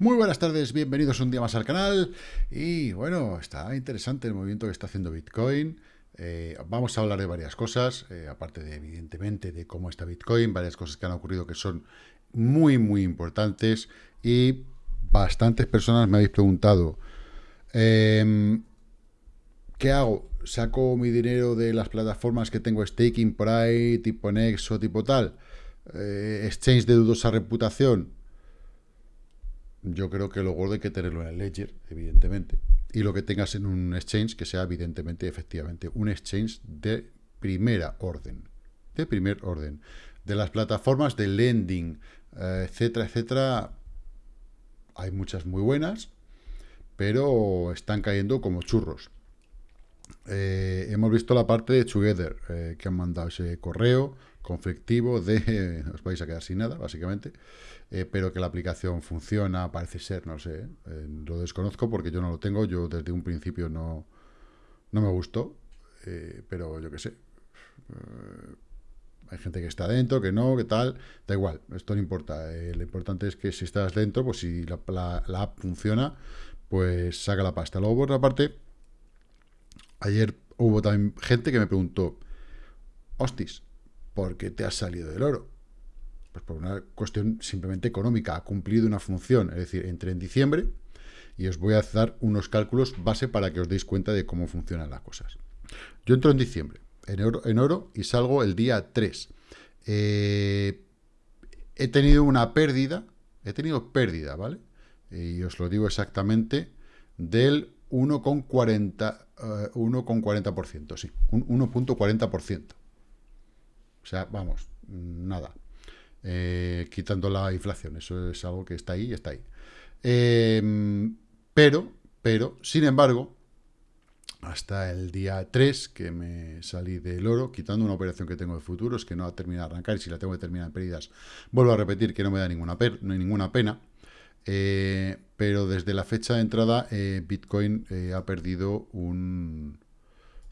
Muy buenas tardes, bienvenidos un día más al canal. Y bueno, está interesante el movimiento que está haciendo Bitcoin. Eh, vamos a hablar de varias cosas, eh, aparte de, evidentemente, de cómo está Bitcoin, varias cosas que han ocurrido que son muy, muy importantes. Y bastantes personas me habéis preguntado, em, ¿qué hago? ¿Saco mi dinero de las plataformas que tengo staking por ahí, tipo Nexo, tipo tal? Eh, exchange de dudosa reputación yo creo que lo gordo hay que tenerlo en el Ledger, evidentemente. Y lo que tengas en un exchange que sea, evidentemente, efectivamente, un exchange de primera orden. De primer orden. De las plataformas de lending, eh, etcétera, etcétera, hay muchas muy buenas, pero están cayendo como churros. Eh, hemos visto la parte de Together, eh, que han mandado ese correo conflictivo de... os vais a quedar sin nada, básicamente. Eh, pero que la aplicación funciona, parece ser, no sé, eh, lo desconozco porque yo no lo tengo, yo desde un principio no, no me gustó, eh, pero yo qué sé, hay gente que está dentro, que no, que tal, da igual, esto no importa, lo importante es que si estás dentro, pues si la, la, app funciona, pues saca la pasta. Luego, por otra parte, ayer hubo también gente que me preguntó, hostis, ¿por qué te has salido del oro? Pues por una cuestión simplemente económica, ha cumplido una función, es decir, entré en diciembre y os voy a dar unos cálculos base para que os deis cuenta de cómo funcionan las cosas. Yo entro en diciembre, en oro, en oro y salgo el día 3. Eh, he tenido una pérdida, he tenido pérdida, ¿vale? Y os lo digo exactamente, del 1,40%, 1,40%, eh, sí, un 1.40%. O sea, vamos, nada. Eh, quitando la inflación. Eso es algo que está ahí y está ahí. Em, pero, pero, sin embargo, hasta el día 3 que me salí del oro, quitando una operación que tengo de futuros, que no ha terminado de arrancar, y si la tengo que terminar en pérdidas, vuelvo a repetir que no me da ninguna, ninguna pena, eh, pero desde la fecha de entrada, eh, Bitcoin ha perdido un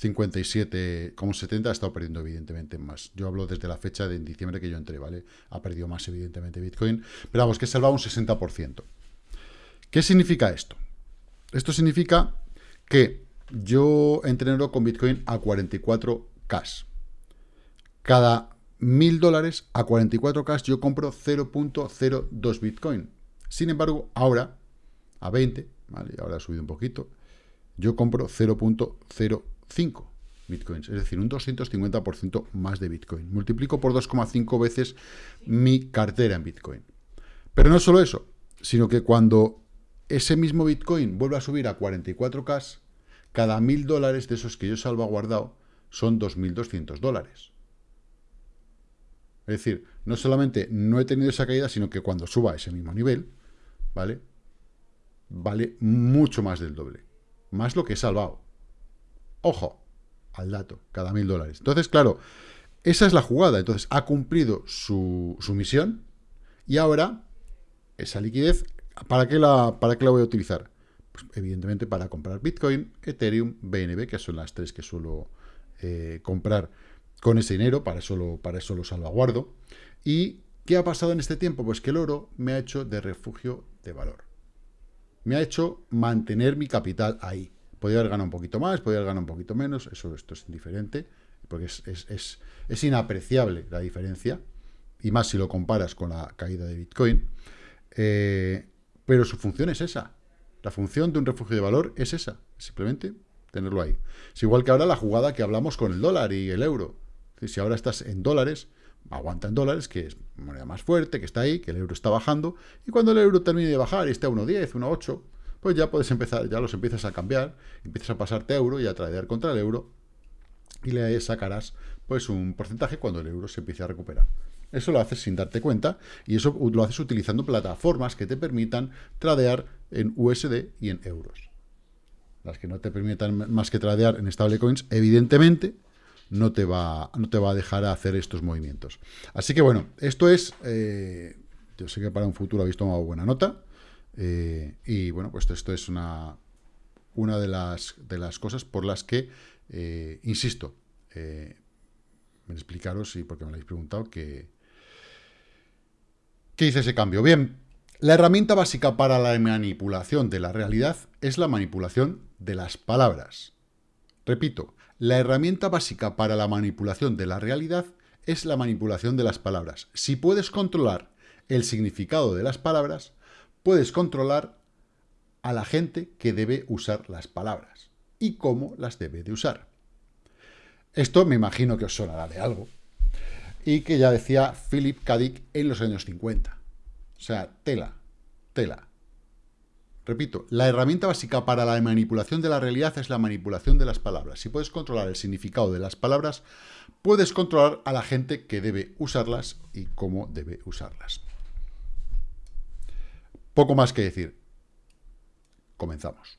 57,70 ha estado perdiendo evidentemente más. Yo hablo desde la fecha de diciembre que yo entré, ¿vale? Ha perdido más evidentemente Bitcoin, pero vamos, que he salvado un 60%. ¿Qué significa esto? Esto significa que yo entreno con Bitcoin a 44K. Cada mil dólares a 44K yo compro 0.02 Bitcoin. Sin embargo, ahora, a 20, ¿vale? Ahora ha subido un poquito, yo compro 0.0 5 bitcoins, es decir, un 250% más de bitcoin. Multiplico por 2,5 veces mi cartera en bitcoin. Pero no solo eso, sino que cuando ese mismo bitcoin vuelve a subir a 44k, cada mil dólares de esos que yo he salvaguardado son 2.200 dólares. Es decir, no solamente no he tenido esa caída, sino que cuando suba a ese mismo nivel, ¿vale? Vale mucho más del doble. Más lo que he salvado. Ojo, al dato, cada mil dólares. Entonces, claro, esa es la jugada. Entonces, ha cumplido su, misión y ahora esa liquidez, ¿para qué, la, ¿para qué la voy a utilizar? Pues, evidentemente para comprar Bitcoin, Ethereum, BNB, que son las tres que suelo eh, comprar con ese dinero, para eso, para eso lo salvaguardo. ¿Y qué ha pasado en este tiempo? Pues que el oro me ha hecho de refugio de valor. Me ha hecho mantener mi capital ahí. Podría haber ganado un poquito más, podría haber ganado un poquito menos, eso esto es indiferente, porque es, inapreciable la diferencia, y más si lo comparas con la caída de Bitcoin, eh, pero su función es esa. La función de un refugio de valor es esa, simplemente tenerlo ahí. Es igual que ahora la jugada que hablamos con el dólar y el euro. Si ahora estás en dólares, aguanta en dólares, que es moneda más fuerte, que está ahí, que el euro está bajando, y cuando el euro termine de bajar y esté a 1.10, 1.8, pues ya puedes empezar, ya los empiezas a cambiar, empiezas a pasarte euro y a tradear contra el euro, y le sacarás pues un porcentaje cuando el euro se empiece a recuperar. Eso lo haces sin darte cuenta y eso lo haces utilizando plataformas que te permitan tradear en USD y en euros. Las que no te permitan más que tradear en stablecoins, evidentemente, no te va, no te va a dejar hacer estos movimientos. Así que bueno, esto es, eh, yo sé que para un futuro habéis tomado buena nota, eh, y bueno, pues esto es una, una de, las, de las cosas por las que, eh, insisto, eh, explicaros, y porque me lo habéis preguntado, que, ¿qué hice ese cambio? Bien, La herramienta básica para la manipulación de la realidad es la manipulación de las palabras. Repito, la herramienta básica para la manipulación de la realidad es la manipulación de las palabras. Si puedes controlar el significado de las palabras, puedes controlar a la gente que debe usar las palabras y cómo las debe de usar. Esto me imagino que os sonará de algo. Y que ya decía Philip K. Dick en los años 50. O sea, tela, tela. Repito, la herramienta básica para la manipulación de la realidad es la manipulación de las palabras. Si puedes controlar el significado de las palabras, puedes controlar a la gente que debe usarlas y cómo debe usarlas. Poco más que decir. Comenzamos.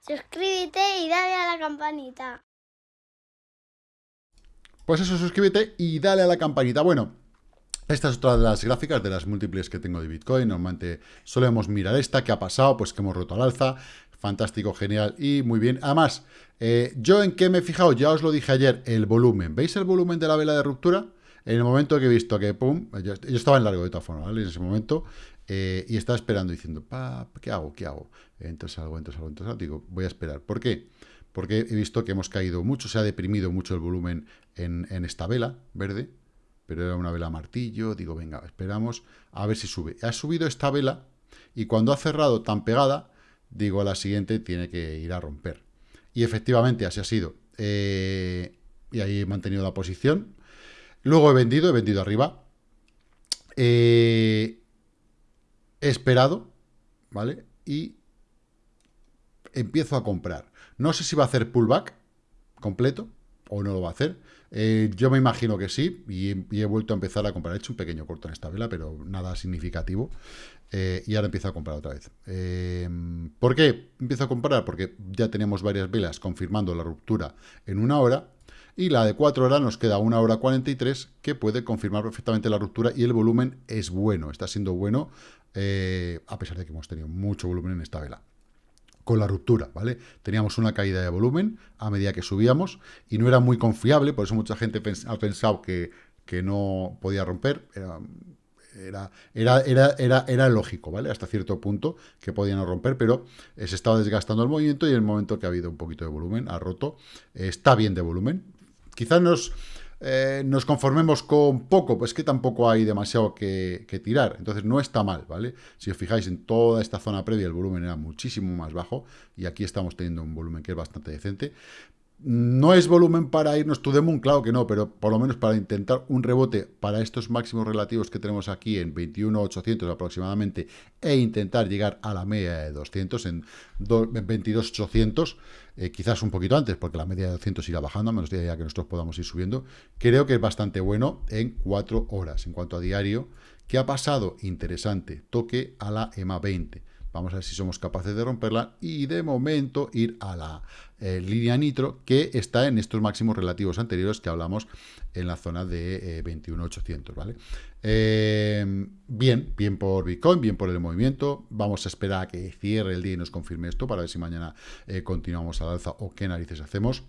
Suscríbete y dale a la campanita. Pues eso, suscríbete y dale a la campanita. Bueno, esta es otra de las gráficas de las múltiples que tengo de Bitcoin. Normalmente solemos mirar esta, que ha pasado, pues que hemos roto al alza. Fantástico, genial y muy bien. Además, eh, yo en qué me he fijado, ya os lo dije ayer, el volumen. ¿Veis el volumen de la vela de ruptura? En el momento que he visto que, pum, yo, estaba en largo de todas formas, ¿vale? En ese momento, eh, y estaba esperando diciendo, ¿qué hago? ¿Qué hago? Entonces algo, entonces algo, entonces algo. Digo, voy a esperar. ¿Por qué? Porque he visto que hemos caído mucho, se ha deprimido mucho el volumen en, esta vela verde, pero era una vela martillo. Digo, venga, esperamos a ver si sube. Ha subido esta vela y cuando ha cerrado tan pegada, digo, a la siguiente tiene que ir a romper. Y efectivamente así ha sido. Eh, y ahí he mantenido la posición. Luego he vendido, he vendido arriba. Eh, esperado, ¿vale? Y empiezo a comprar. No sé si va a hacer pullback completo o no lo va a hacer. Eh, yo me imagino que sí y, he vuelto a empezar a comprar. He hecho un pequeño corto en esta vela, pero nada significativo. Eh, y ahora empiezo a comprar otra vez. Eh, ¿Por qué empiezo a comprar? Porque ya tenemos varias velas confirmando la ruptura en una hora y la de 4 horas nos queda una hora 43 que puede confirmar perfectamente la ruptura y el volumen es bueno, está siendo bueno a pesar de que hemos tenido mucho volumen en esta vela con la ruptura, ¿vale? Teníamos una caída de volumen a medida que subíamos y no era muy confiable, por eso mucha gente ha pensado que, que no podía romper, era, era, era, era, era, lógico, ¿vale? Hasta cierto punto que podía no romper, pero se estaba desgastando el movimiento y en el momento que ha habido un poquito de volumen, ha roto, está bien de volumen. Quizás nos eh, nos conformemos con poco, pues que tampoco hay demasiado que, tirar. Entonces no está mal, ¿vale? Si os fijáis en toda esta zona previa el volumen era muchísimo más bajo y aquí estamos teniendo un volumen que es bastante decente. No es volumen para irnos to the moon, claro que no, pero por lo menos para intentar un rebote para estos máximos relativos que tenemos aquí en 21.800 aproximadamente e intentar llegar a la media de 200 en 22.800, eh, quizás un poquito antes, porque la media de 200 irá bajando, a menos de ya que nosotros podamos ir subiendo, creo que es bastante bueno en 4 horas. En cuanto a diario, ¿qué ha pasado? Interesante, toque a la EMA 20. Vamos a ver si somos capaces de romperla y de momento ir a la eh, línea nitro que está en estos máximos relativos anteriores que hablamos en la zona de 21.800, eh, ¿vale? Eh, bien, bien por Bitcoin, bien por el movimiento. Vamos a esperar a que cierre el día y nos confirme esto para ver si mañana continuamos al alza o qué narices hacemos.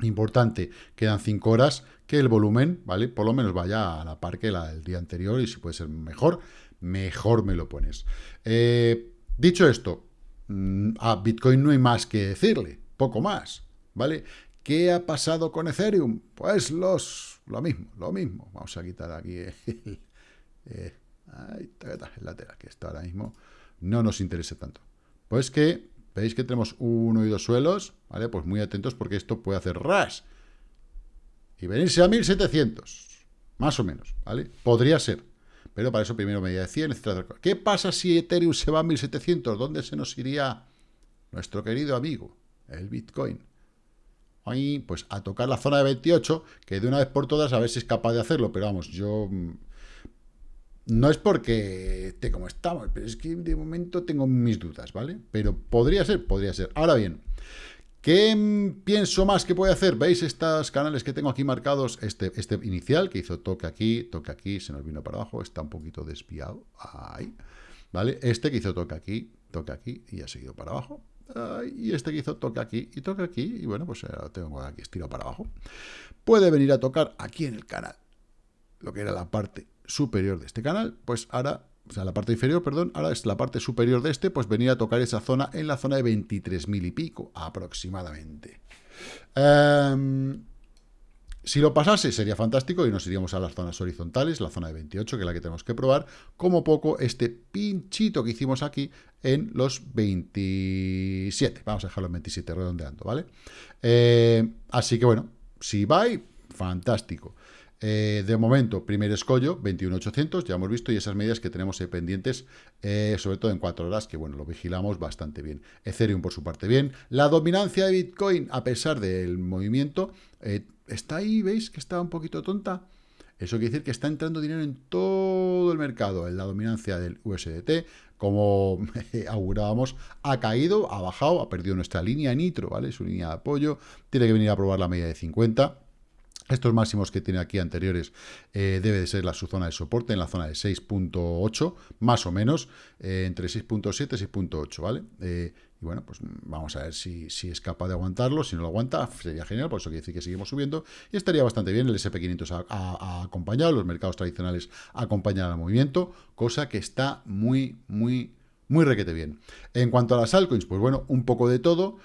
Importante, quedan 5 horas, que el volumen, ¿vale? Por lo menos vaya a la par que la del día anterior y si puede ser mejor, mejor me lo pones. Eh, dicho esto, mm, a Bitcoin no hay más que decirle, poco más, ¿vale? ¿Qué ha pasado con Ethereum? Pues los, lo mismo, lo mismo. Vamos a quitar aquí el, eh, lateral, que esto ahora mismo no nos interesa tanto. Pues que, veis que tenemos uno y dos suelos, ¿vale? Pues muy atentos porque esto puede hacer ras y venirse a 1700, más o menos, ¿vale? Podría ser, pero para eso primero medida de 100, etc. ¿Qué pasa si Ethereum se va a 1700? ¿Dónde se nos iría nuestro querido amigo, el Bitcoin? Ahí, pues a tocar la zona de 28, que de una vez por todas a ver si es capaz de hacerlo, pero vamos, yo... Mm, no es porque esté como estamos, pero es que de momento tengo mis dudas, ¿vale? Pero podría ser, podría ser. Ahora bien, ¿Qué pienso más que puede hacer? ¿Veis estos canales que tengo aquí marcados? Este, este inicial que hizo toque aquí, toque aquí, se nos vino para abajo, está un poquito desviado. Ahí. ¿Vale? Este que hizo toque aquí, toque aquí y ha seguido para abajo. y este que hizo toque aquí y toque aquí. Y bueno, pues ahora tengo aquí estiro para abajo. Puede venir a tocar aquí en el canal. Lo que era la parte superior de este canal. Pues ahora o sea, la parte inferior, perdón, ahora es la parte superior de este, pues venir a tocar esa zona en la zona de 23.000 y pico, aproximadamente. Em, si lo pasase sería fantástico y nos iríamos a las zonas horizontales, la zona de 28, que es la que tenemos que probar, como poco este pinchito que hicimos aquí en los 27. Vamos a dejarlo en 27 redondeando, ¿vale? Eh, así que bueno, si va, fantástico. Eh, de momento, primer escollo, 21.800, ya hemos visto, y esas medidas que tenemos pendientes, eh, sobre todo en cuatro horas, que bueno, lo vigilamos bastante bien. Ethereum, por su parte, bien. La dominancia de Bitcoin, a pesar del movimiento, eh, está ahí, ¿veis? Que está un poquito tonta. Eso quiere decir que está entrando dinero en todo el mercado. En la dominancia del USDT, como augurábamos, ha caído, ha bajado, ha perdido nuestra línea nitro, ¿vale? Su línea de apoyo. Tiene que venir a probar la media de 50 estos máximos que tiene aquí anteriores eh, debe de ser la, su zona de soporte en la zona de 6.8, más o menos, eh, entre 6.7 y 6.8, ¿vale? Eh, y bueno, pues vamos a ver si, si, es capaz de aguantarlo. Si no lo aguanta, sería genial, por eso quiere decir que seguimos subiendo. Y estaría bastante bien, el SP500 ha, acompañado, los mercados tradicionales acompañan al movimiento, cosa que está muy, muy, muy requete bien. En cuanto a las altcoins, pues bueno, un poco de todo.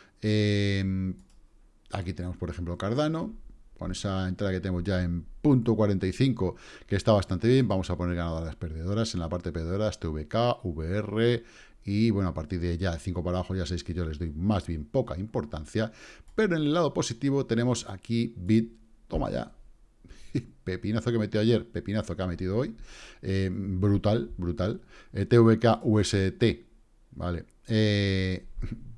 aquí tenemos, por ejemplo, Cardano, con esa entrada que tenemos ya en punto 45, que está bastante bien, vamos a poner ganadoras perdedoras en la parte perdedoras, TVK, VR, y bueno, a partir de ya 5 para abajo ya sabéis que yo les doy más bien poca importancia, pero en el lado positivo tenemos aquí Bit, toma ya, pepinazo que metió ayer, pepinazo que ha metido hoy, eh, brutal, brutal, eh, TVK UST, ¿vale? Eh,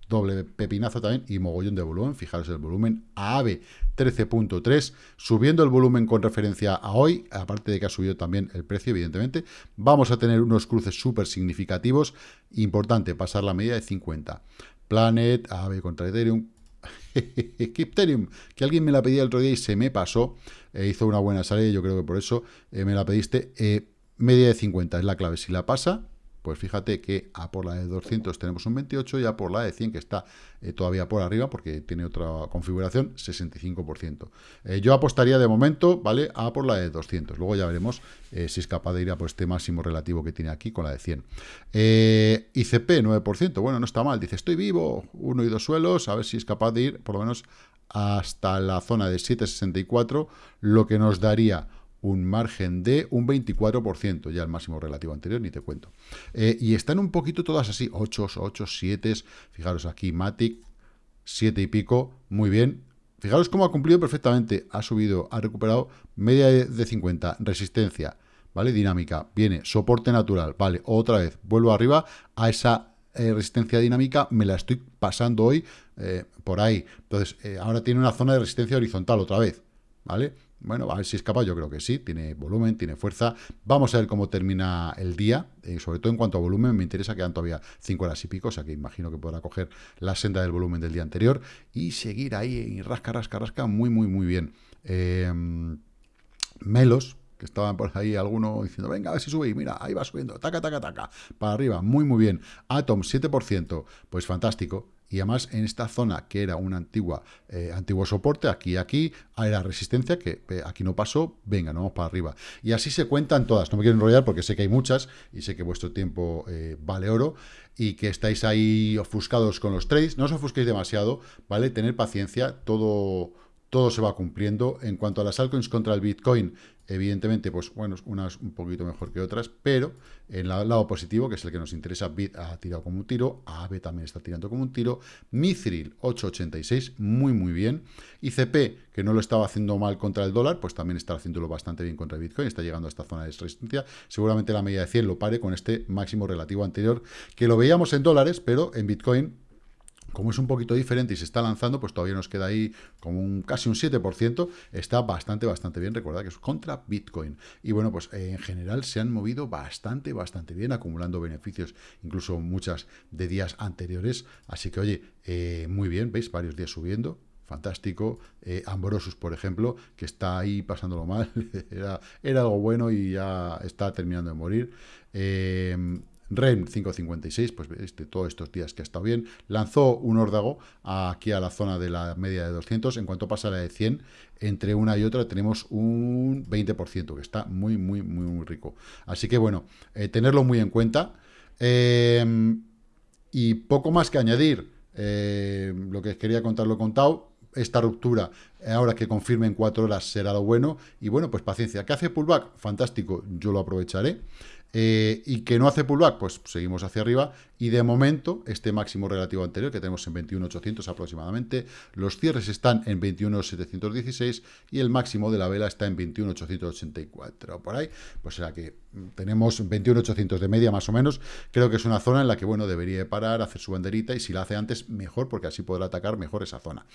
doble pepinazo también y mogollón de volumen, fijaros el volumen, AVE 13.3, subiendo el volumen con referencia a hoy, aparte de que ha subido también el precio, evidentemente, vamos a tener unos cruces súper significativos, importante, pasar la medida de 50. Planet, AVE contra Ethereum, Ethereum, que alguien me la pedía el otro día y se me pasó, eh, hizo una buena salida, yo creo que por eso eh, me la pediste, eh, media de 50 es la clave, si la pasa, pues fíjate que a por la de 200 tenemos un 28 y a por la de 100, que está eh, todavía por arriba porque tiene otra configuración, 65%. Eh, yo apostaría de momento, ¿vale? A por la de 200. Luego ya veremos eh, si es capaz de ir a por este máximo relativo que tiene aquí con la de 100. ICP, 9%. Bueno, no está mal. Dice, estoy vivo, uno y dos suelos, a ver si es capaz de ir por lo menos hasta la zona de 7,64, lo que nos daría un margen de un 24%, ya el máximo relativo anterior, ni te cuento. Eh, y están un poquito todas así, 8, 8, 7, fijaros aquí, Matic, 7 y pico, muy bien. Fijaros cómo ha cumplido perfectamente, ha subido, ha recuperado media de 50, resistencia, ¿vale? Dinámica, viene, soporte natural, vale, otra vez, vuelvo arriba a esa eh, resistencia dinámica, me la estoy pasando hoy eh, por ahí. Entonces, ahora tiene una zona de resistencia horizontal otra vez, ¿vale? Bueno, a ver si es capaz, yo creo que sí, tiene volumen, tiene fuerza. Vamos a ver cómo termina el día, eh, sobre todo en cuanto a volumen, me interesa, quedan todavía 5 horas y pico, o sea que imagino que podrá coger la senda del volumen del día anterior y seguir ahí y rasca, rasca, rasca, muy, muy, muy bien. Em, Melos, que estaban por ahí alguno diciendo, venga, a ver si sube, mira, ahí va subiendo, taca, taca, taca, para arriba, muy, muy bien. Atom, 7%, pues fantástico, y además en esta zona que era un antigua, eh, antiguo soporte, aquí aquí, era resistencia que aquí no pasó, venga, no vamos para arriba. Y así se cuentan todas, no me quiero enrollar porque sé que hay muchas y sé que vuestro tiempo eh, vale oro y que estáis ahí ofuscados con los trades, no os ofusquéis demasiado, ¿vale? Tener paciencia, todo todo se va cumpliendo. En cuanto a las altcoins contra el Bitcoin, evidentemente, pues bueno, unas un poquito mejor que otras, pero en el lado positivo, que es el que nos interesa, Bit ha tirado como un tiro, AAVE también está tirando como un tiro, Mithril 886, muy muy bien, ICP, que no lo estaba haciendo mal contra el dólar, pues también está haciéndolo bastante bien contra el Bitcoin, está llegando a esta zona de resistencia, seguramente la media de 100 lo pare con este máximo relativo anterior, que lo veíamos en dólares, pero en Bitcoin como es un poquito diferente y se está lanzando, pues todavía nos queda ahí como un casi un 7%, está bastante, bastante bien, recordad que es contra Bitcoin. Y bueno, pues eh, en general se han movido bastante, bastante bien, acumulando beneficios, incluso muchas de días anteriores, así que oye, eh, muy bien, veis, varios días subiendo, fantástico. Eh, Ambrosus, por ejemplo, que está ahí pasándolo mal, era, era, algo bueno y ya está terminando de morir. Eh, REM 556, pues este, todos estos días que ha estado bien, lanzó un órdago aquí a la zona de la media de 200, en cuanto pasa la de 100, entre una y otra tenemos un 20%, que está muy, muy, muy, muy rico. Así que bueno, eh, tenerlo muy en cuenta. Eh, y poco más que añadir, eh, lo que quería contar lo he contado, esta ruptura, ahora que confirme en cuatro horas, será lo bueno. Y bueno, pues paciencia. ¿Qué hace pullback? Fantástico, yo lo aprovecharé. Eh, y que no hace pullback, pues seguimos hacia arriba. Y de momento, este máximo relativo anterior, que tenemos en 21.800 aproximadamente, los cierres están en 21.716 y el máximo de la vela está en 21.884. Por ahí, pues será que tenemos 21.800 de media más o menos. Creo que es una zona en la que, bueno, debería parar, hacer su banderita y si la hace antes, mejor, porque así podrá atacar mejor esa zona.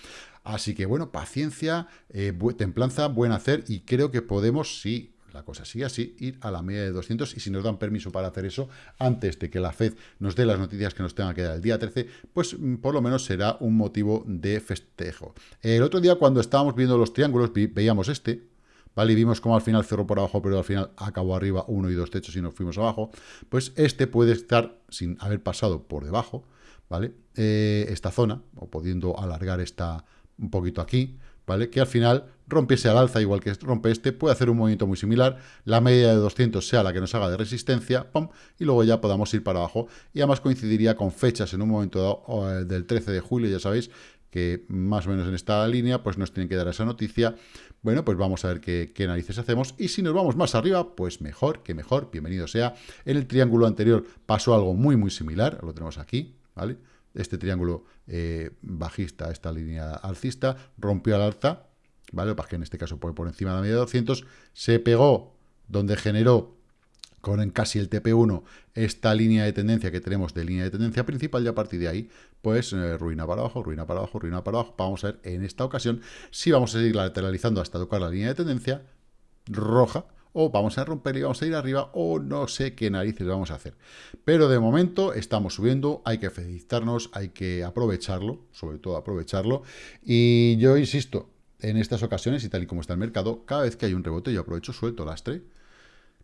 Así que, bueno, paciencia, eh, templanza, buen hacer y creo que podemos, sí, la cosa sigue así, ir a la media de 200 y si nos dan permiso para hacer eso antes de que la FED nos dé las noticias que nos tenga que dar el día 13, pues mm, por lo menos será un motivo de festejo. El otro día cuando estábamos viendo los triángulos veíamos este, ¿vale? Y vimos cómo al final cerró por abajo, pero al final acabó arriba uno y dos techos y nos fuimos abajo, pues este puede estar sin haber pasado por debajo, ¿vale? Eh, esta zona, o pudiendo alargar esta un poquito aquí, Que al final rompiese al alza, igual que rompe este, puede hacer un movimiento muy similar, la media de 200 sea la que nos haga de resistencia, y luego ya podamos ir para abajo, y además coincidiría con fechas en un momento dado, eh, del 13 de julio, ya sabéis, que más o menos en esta línea, pues nos tienen que dar esa noticia. Bueno, pues vamos a ver qué, qué, narices hacemos. Y si nos vamos más arriba, pues mejor, que mejor, bienvenido sea. En el triángulo anterior pasó algo muy, muy similar, lo tenemos aquí, ¿vale? Este triángulo eh, bajista, esta línea alcista, rompió al alza, ¿vale? Para en este caso por, por encima de la media de 200, se pegó donde generó con casi el TP1 esta línea de tendencia que tenemos de línea de tendencia principal y a partir de ahí, pues eh, ruina para abajo, ruina para abajo, ruina para abajo. Vamos a ver en esta ocasión si vamos a seguir lateralizando hasta tocar la línea de tendencia roja o vamos a romper y vamos a ir arriba, o no sé qué narices vamos a hacer. Pero de momento estamos subiendo, hay que felicitarnos, hay que aprovecharlo, sobre todo aprovecharlo, y yo insisto, en estas ocasiones, y tal y como está el mercado, cada vez que hay un rebote yo aprovecho, suelto lastre,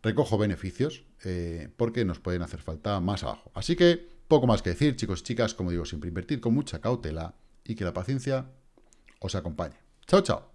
recojo beneficios, eh, porque nos pueden hacer falta más abajo. Así que, poco más que decir, chicos y chicas, como digo, siempre invertir con mucha cautela, y que la paciencia os acompañe. Chao, chao.